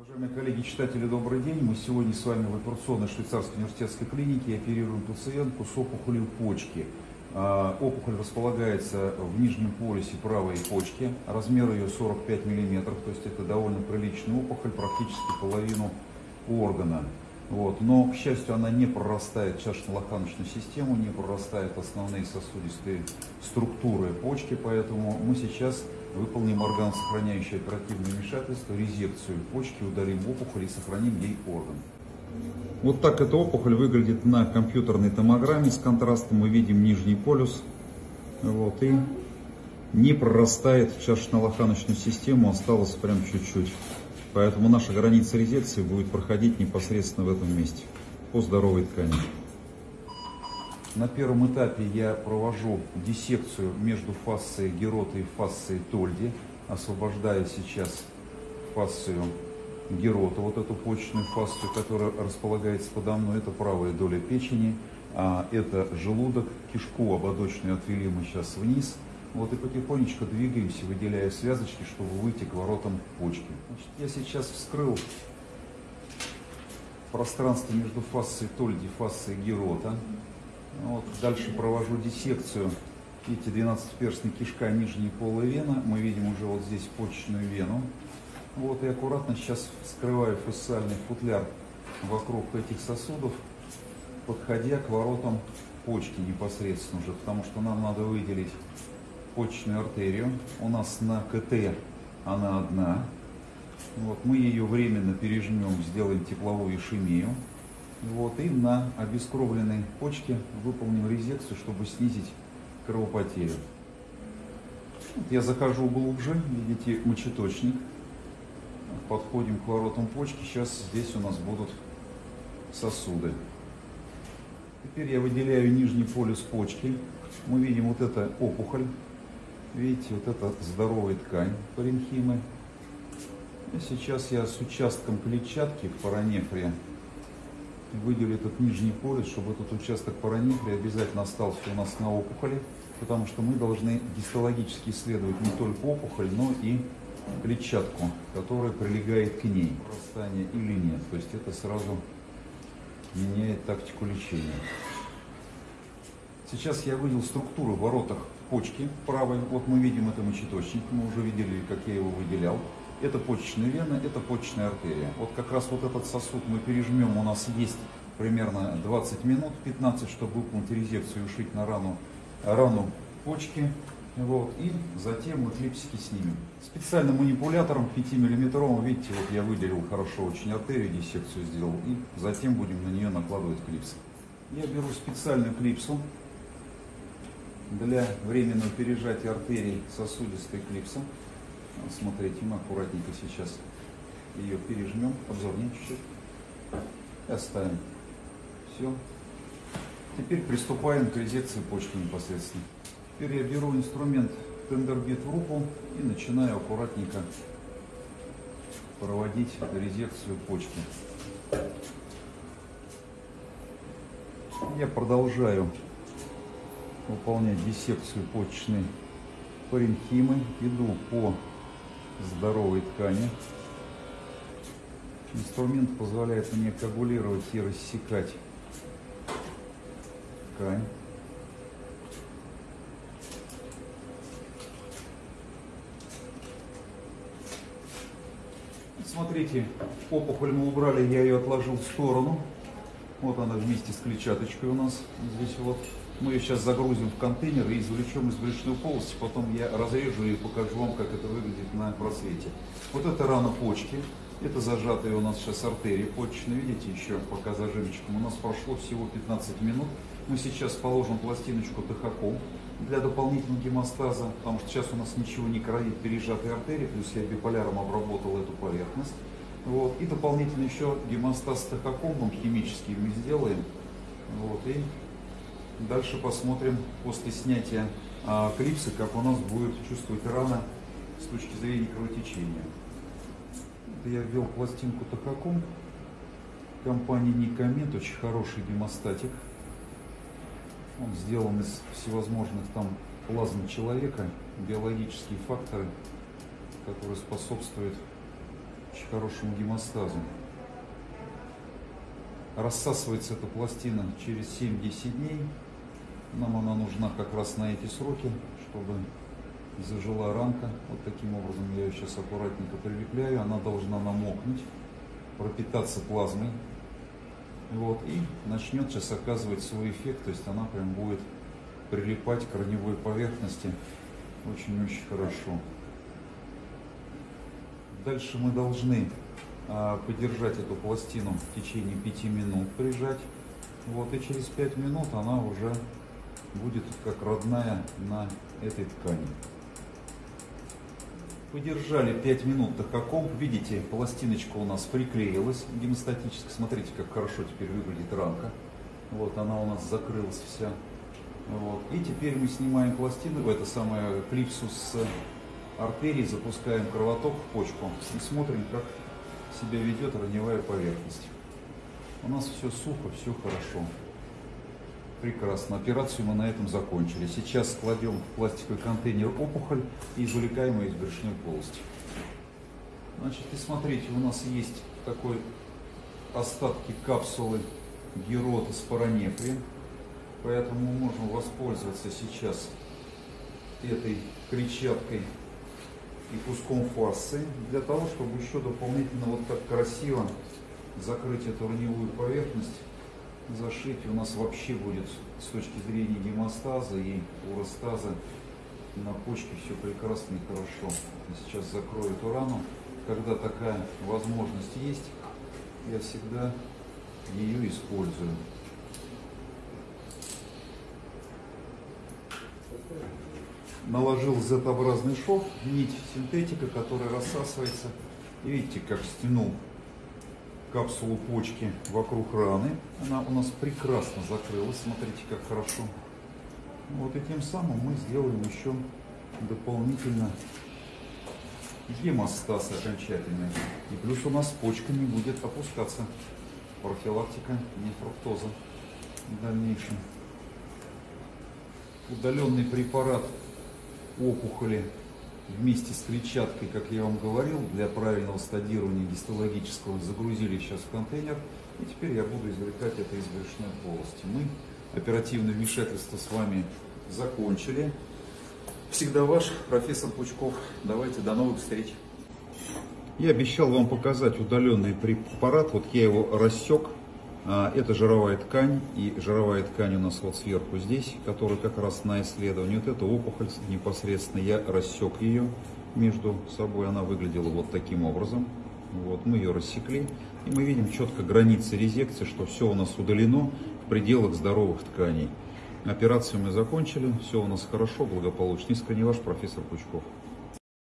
Уважаемые коллеги, читатели, добрый день. Мы сегодня с вами в операционной швейцарской университетской клинике оперируем пациентку с опухолью почки. А, опухоль располагается в нижнем полюсе правой почки. Размер ее 45 мм, то есть это довольно приличная опухоль, практически половину органа. Вот. Но, к счастью, она не прорастает чашечно-лоханочную систему, не прорастает основные сосудистые структуры почки, поэтому мы сейчас выполним органосохраняющее оперативное вмешательство, резекцию почки, удалим опухоль и сохраним ей орган. Вот так эта опухоль выглядит на компьютерной томограмме с контрастом. Мы видим нижний полюс. Вот, и не прорастает в чашечно-лоханочную систему, осталось прям чуть-чуть. Поэтому наша граница резекции будет проходить непосредственно в этом месте, по здоровой ткани. На первом этапе я провожу диссекцию между фасцией Герота и фасцией Тольди, освобождая сейчас фасцию Герота, вот эту почечную фасцию, которая располагается подо мной, это правая доля печени, а это желудок, кишку ободочную отвели мы сейчас вниз, вот и потихонечку двигаемся, выделяя связочки, чтобы выйти к воротам почки. Значит, я сейчас вскрыл пространство между фасцией Тольди и фасцией Герота. Вот, дальше провожу диссекцию. Видите, 12-перстная кишка, нижняя полая вена. Мы видим уже вот здесь почечную вену. Вот и аккуратно сейчас вскрываю фасциальный футляр вокруг этих сосудов, подходя к воротам почки непосредственно уже, потому что нам надо выделить почечную артерию. У нас на КТ она одна. Вот, мы ее временно пережмем, сделаем тепловую ишемию. Вот, и на обескровленной почке выполним резекцию, чтобы снизить кровопотерю. Вот я захожу глубже, видите, мочеточник. Подходим к воротам почки. Сейчас здесь у нас будут сосуды. Теперь я выделяю нижний полюс почки. Мы видим вот это опухоль. Видите, вот это здоровая ткань паренхимы. И сейчас я с участком клетчатки в паранефре выделю этот нижний полюс, чтобы этот участок паранефрии обязательно остался у нас на опухоли, потому что мы должны гистологически исследовать не только опухоль, но и клетчатку, которая прилегает к ней, прорастание или нет. То есть это сразу меняет тактику лечения. Сейчас я выделил структуру в воротах почки правой. Вот мы видим это мочеточник, мы уже видели, как я его выделял. Это почечная вена, это почечная артерия. Вот как раз вот этот сосуд мы пережмем, у нас есть примерно 20 минут, 15, чтобы выполнить резекцию и ушить на рану, рану почки. Вот, и затем мы клипсики снимем. Специальным манипулятором 5-миллиметровым, видите, вот я выделил хорошо очень артерию, диссекцию сделал, и затем будем на нее накладывать клипсы. Я беру специальную клипсу для временного пережатия артерий сосудистой клипсом. Смотрите, мы аккуратненько сейчас ее пережмем, обзорнее чуть-чуть. И оставим. Все. Теперь приступаем к резекции почки непосредственно. Теперь я беру инструмент тендербит в руку и начинаю аккуратненько проводить резекцию почки. Я продолжаю выполнять диссекцию почечной паренхимы. Иду по здоровой ткани. Инструмент позволяет мне коагулировать и рассекать ткань. Смотрите, опухоль мы убрали, я ее отложил в сторону. Вот она вместе с клетчаточкой у нас здесь вот. Мы ее сейчас загрузим в контейнер и извлечем из брюшной полости, потом я разрежу и покажу вам, как это выглядит на просвете. Вот это рана почки, это зажатая у нас сейчас артерия почечная, видите, еще пока зажимчиком. У нас прошло всего 15 минут. Мы сейчас положим пластиночку тахоком для дополнительного гемостаза, потому что сейчас у нас ничего не кровит пережатой артерии, плюс я биполяром обработал эту поверхность. Вот. И дополнительно еще гемостаз тахокомбом химический мы сделаем. Вот. И Дальше посмотрим после снятия а, клипса, как у нас будет чувствовать рана с точки зрения кровотечения. Это я ввел пластинку Тахаком компании Никомет, очень хороший гемостатик. Он сделан из всевозможных там плазм человека, биологические факторы, которые способствуют очень хорошему гемостазу. Рассасывается эта пластина через 7-10 дней. Нам она нужна как раз на эти сроки, чтобы зажила ранка. Вот таким образом я ее сейчас аккуратненько прилепляю. Она должна намокнуть, пропитаться плазмой. Вот, и начнет сейчас оказывать свой эффект, то есть она прям будет прилипать к корневой поверхности очень-очень хорошо. Дальше мы должны а, подержать эту пластину в течение 5 минут, прижать. Вот, и через 5 минут она уже будет как родная на этой ткани. Подержали 5 минут тахоком. Видите, пластиночка у нас приклеилась гемостатически. Смотрите, как хорошо теперь выглядит рамка. Вот она у нас закрылась вся. Вот. И теперь мы снимаем пластину, это самое клипсу с артерии, запускаем кровоток в почку и смотрим, как себя ведет раневая поверхность. У нас все сухо, все хорошо. Прекрасно. Операцию мы на этом закончили. Сейчас кладем в пластиковый контейнер опухоль и извлекаем ее из брюшной полости. Значит, и смотрите, у нас есть такой остатки капсулы герота с паранефрием. Поэтому можем воспользоваться сейчас этой клетчаткой и куском фасции для того, чтобы еще дополнительно вот так красиво закрыть эту раневую поверхность зашить у нас вообще будет с точки зрения гемостаза и уростаза на почке все прекрасно и хорошо. Сейчас закрою эту рану. Когда такая возможность есть, я всегда ее использую. Наложил Z-образный шов, нить синтетика, которая рассасывается. И видите, как стянул капсулу почки вокруг раны. Она у нас прекрасно закрылась. Смотрите, как хорошо. Вот и тем самым мы сделаем еще дополнительно гемостаз окончательный. И плюс у нас почка не будет опускаться. Профилактика нефруктоза в дальнейшем. Удаленный препарат опухоли вместе с клетчаткой, как я вам говорил, для правильного стадирования гистологического загрузили сейчас в контейнер. И теперь я буду извлекать это из брюшной полости. Мы оперативное вмешательство с вами закончили. Всегда ваш профессор Пучков. Давайте, до новых встреч. Я обещал вам показать удаленный препарат. Вот я его рассек это жировая ткань, и жировая ткань у нас вот сверху здесь, которая как раз на исследовании. Вот эта опухоль непосредственно, я рассек ее между собой, она выглядела вот таким образом. Вот, мы ее рассекли, и мы видим четко границы резекции, что все у нас удалено в пределах здоровых тканей. Операцию мы закончили, все у нас хорошо, благополучно. Искренне ваш профессор Пучков.